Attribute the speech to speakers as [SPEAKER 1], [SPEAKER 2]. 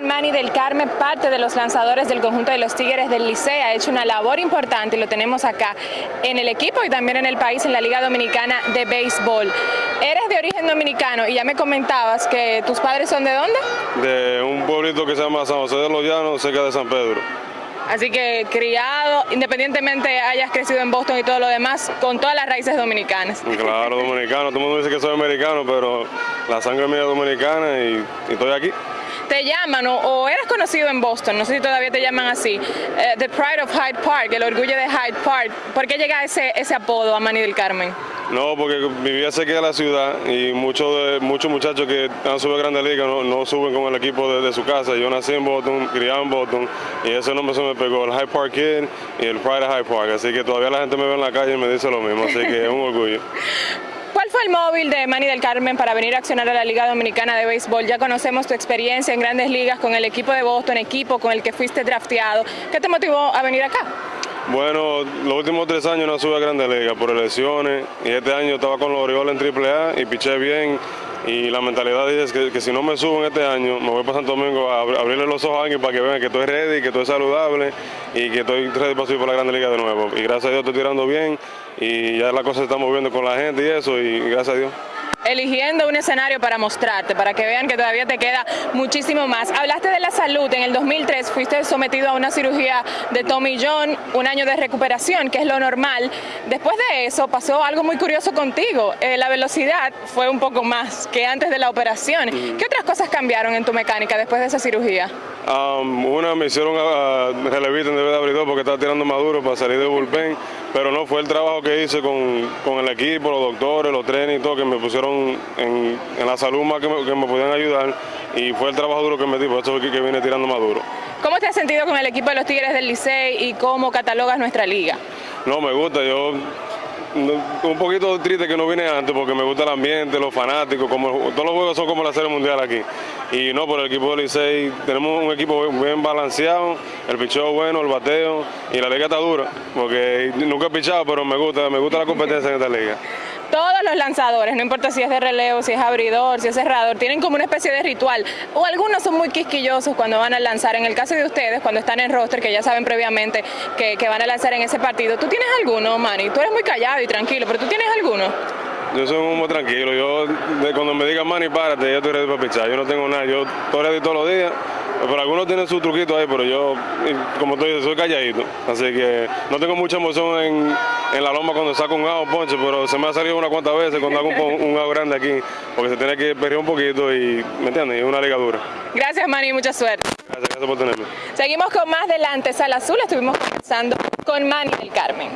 [SPEAKER 1] Manny del Carmen, parte de los lanzadores del conjunto de los Tigres del Liceo, ha hecho una labor importante y lo tenemos acá en el equipo y también en el país, en la Liga Dominicana de Béisbol. Eres de origen dominicano y ya me comentabas que tus padres son de dónde?
[SPEAKER 2] De un pueblito que se llama San José de los Llanos, cerca de San Pedro.
[SPEAKER 1] Así que criado, independientemente hayas crecido en Boston y todo lo demás, con todas las raíces dominicanas.
[SPEAKER 2] Claro, dominicano, todo el mundo dice que soy americano, pero la sangre mía es dominicana y, y estoy aquí
[SPEAKER 1] te llaman o, eres conocido en Boston, no sé si todavía te llaman así, eh, The Pride of Hyde Park, el orgullo de Hyde Park. ¿Por qué llega ese, ese apodo a Manny del Carmen?
[SPEAKER 2] No, porque vivía cerca de la ciudad y muchos muchos muchachos que han subido a Grandes Ligas no, suben con el equipo de, su casa. Yo nací en Boston, criado en Boston y ese nombre se me pegó, el Hyde Park Kid y el Pride of Hyde Park. Así que todavía la gente me ve en la calle y me dice lo mismo, así que es un orgullo.
[SPEAKER 1] ¿Cuál fue el móvil de Manny del Carmen para venir a accionar a la Liga Dominicana de Béisbol? Ya conocemos tu experiencia en grandes ligas con el equipo de Boston, equipo con el que fuiste drafteado. ¿Qué te motivó a venir acá?
[SPEAKER 2] Bueno, los últimos tres años no sube a Grandes Ligas por elecciones y este año estaba con los Orioles en AAA y piché bien y la mentalidad es que, si no me subo en este año, me voy para Santo Domingo a abrirle los ojos a alguien para que vean que estoy ready, que estoy saludable y que estoy ready para subir por la Grande Liga de nuevo. Y gracias a Dios estoy tirando bien y ya la cosa se está moviendo con la gente y eso y gracias a Dios
[SPEAKER 1] eligiendo un escenario para mostrarte, para que vean que todavía te queda muchísimo más. Hablaste de la salud, en el 2003 fuiste sometido a una cirugía de Tommy John, un año de recuperación, que es lo normal. Después de eso pasó algo muy curioso contigo, eh, la velocidad fue un poco más que antes de la operación. ¿Qué otras cosas cambiaron en tu mecánica después de esa cirugía?
[SPEAKER 2] Um, una me hicieron a, relevista en de abridor porque estaba tirando maduro para salir de bullpen, pero no fue el trabajo que hice con, con el equipo, los doctores, los trenes y todo, que me pusieron en, la salud más que me, que podían ayudar y fue el trabajo duro que me di, por eso fue que, que vine tirando maduro.
[SPEAKER 1] ¿Cómo te has sentido con el equipo de los Tigres del Licey y cómo catalogas nuestra liga?
[SPEAKER 2] No, me gusta, yo un poquito triste que no vine antes porque me gusta el ambiente, los fanáticos, como todos los juegos son como la serie mundial aquí. Y no, por el equipo de Licey tenemos un equipo bien balanceado, el picheo bueno, el bateo y la liga está dura, porque nunca he pichado, pero me gusta, me gusta la competencia en esta liga
[SPEAKER 1] todos los lanzadores, no importa si es de relevo, si es abridor, si es cerrador, tienen como una especie de ritual. O algunos son muy quisquillosos cuando van a lanzar. En el caso de ustedes, cuando están en roster, que ya saben previamente que, van a lanzar en ese partido, ¿tú tienes alguno, Manny? Tú eres muy callado y tranquilo, pero ¿tú tienes alguno?
[SPEAKER 2] Yo soy muy tranquilo. Yo, cuando me digan Manny, párate, yo estoy ready para pichar. Yo no tengo nada. Yo estoy ready todos los días. Pero algunos tienen su truquito ahí, pero yo, como tú dices, soy calladito. Así que no tengo mucha emoción en, en la loma cuando saco un agua ponche, pero se me ha salido unas cuantas veces cuando hago un, un agua grande aquí, porque se tiene que perder un poquito y, ¿me entiendes? Es una ligadura.
[SPEAKER 1] Gracias, Manny, mucha suerte.
[SPEAKER 2] Gracias, gracias por tenerme.
[SPEAKER 1] Seguimos con más delante, Sala Azul, estuvimos conversando con Manny del Carmen.